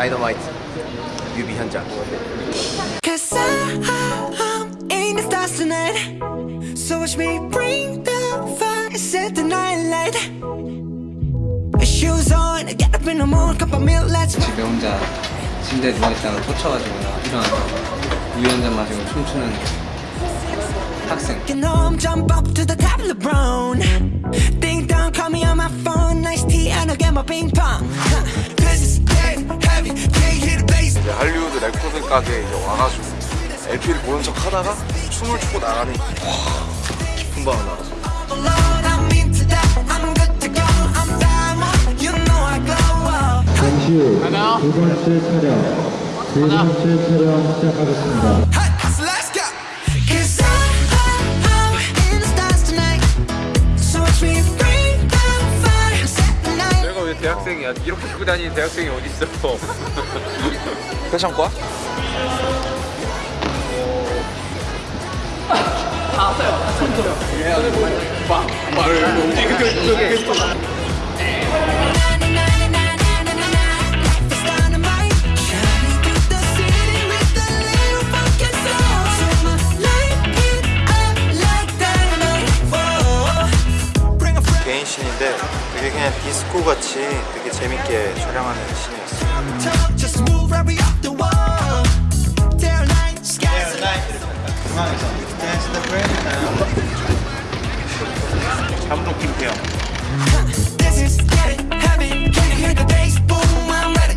다이너마이트 뮤비 현장 Cause I'm in the stars tonight So watch me bring the fire Set the night light Shoes on, get up in the morning Cup of milk, let's rock 집에 혼자 침대에 누워있다가 꽂혀가지고 일어나서 우유 한잔 마시고 춤추는 학생 Get home, jump up to the top of the brown Ding dong, call me on my phone Nice tea, and I'll get my ping pong Huh. 이제 할리우드 레코드 가게에 이제 와가지고 LP를 보는 척 하다가 춤을 추고 나가니 와 깊은 밤을 나가서. 잠시 후 두 번째 차량, 세 번째 차량 시작하겠습니다. 대학생이야? 이렇게 입고 다니는 대학생이 어딨어? 패션과? Life 되게 그냥 디스코 같이 되게 재밌게 촬영하는 ready.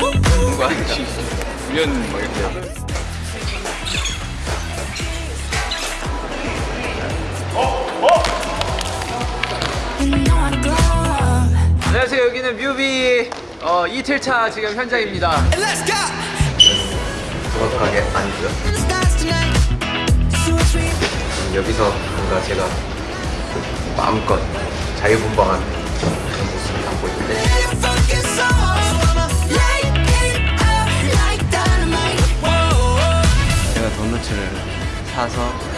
Woo, woo. 그거 아니지? 훈련 뭐 이렇게 glow up. 안녕하세요 여기는 뮤비 어, 이틀차 지금 현장입니다 And let's go. 정확하게 me. 여기서 뭔가 제가 마음껏 자유분방한 그런 모습을 담고 있는데. 제가 도넛을 사서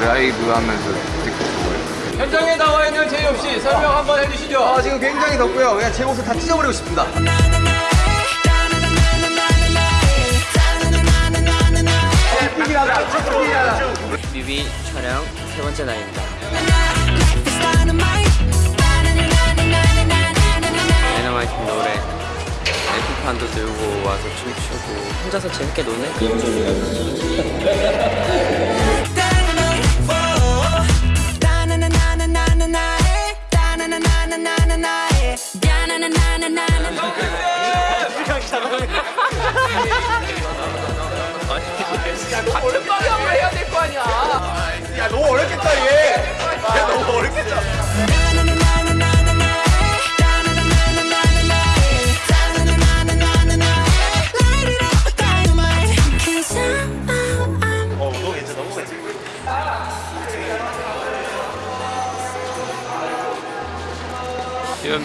라이브 하면서 듣고 좋아요. 현장에 나와 있는 제이홉 씨 설명 한번 해주시죠. 아 지금 굉장히 덥고요. 그냥 제 옷을 다 찢어버리고 싶습니다. 뮤비 촬영 세 번째 날입니다. 다이너마이트 노래 에피판도 들고 와서 춤추고 혼자서 재밌게 노네 같은 방향으로 해야 될 거 아니야 야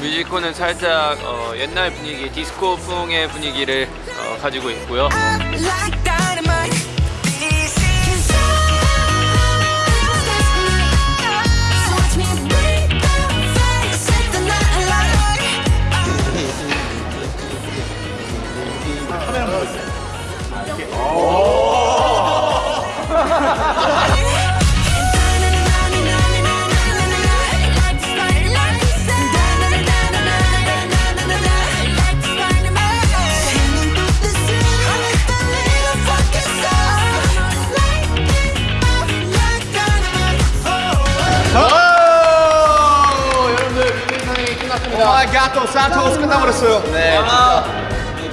뮤지코는 살짝 어, 옛날 분위기 디스코풍의 분위기를 어, 가지고 있고요 아 가토 산토스 끝나버렸어요 네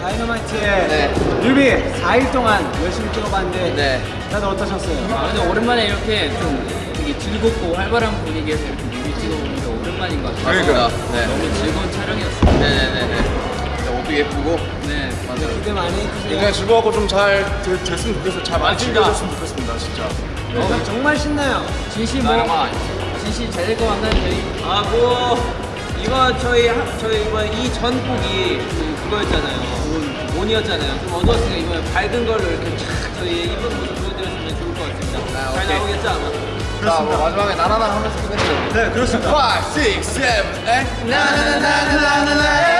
다이너마이트의 뮤비 4일 동안 열심히 찍어봤는데 네. 다들 어떠셨어요? 아, 근데 오랜만에 이렇게 좀 되게 즐겁고 활발한 분위기에서 이렇게 뮤비 찍어보는 게 오랜만인 것 같아요. 그러니까. 네. 너무 즐거운 촬영이었어요. 네네네네 모습도 예쁘고 네, 맞아요. 기대 많이 해주세요. 굉장히 즐거웠고 좀 잘 됐으면 좋겠어요. 잘 많이 즐겨졌으면 좋겠습니다, 진짜. 어, 정말 신나요. 진씨 뭐, 진씨 잘될 것 같나요, 저희? 아, 뭐, 이번 저희, 하- 저희 이번 이 전곡이 그, 그거였잖아요. 온, 온이었잖아요. 좀 어두웠으니까 이번에 밝은 걸로 이렇게 쫙 저희의 이쁜 모습 보여드렸으면 좋을 것 같습니다. 잘 나오겠죠, 아마? 자, 뭐 마지막에 나나나 하면서 끝내죠. 네, 그렇습니다. 5, 6, 7, 8. 나나나나나나나.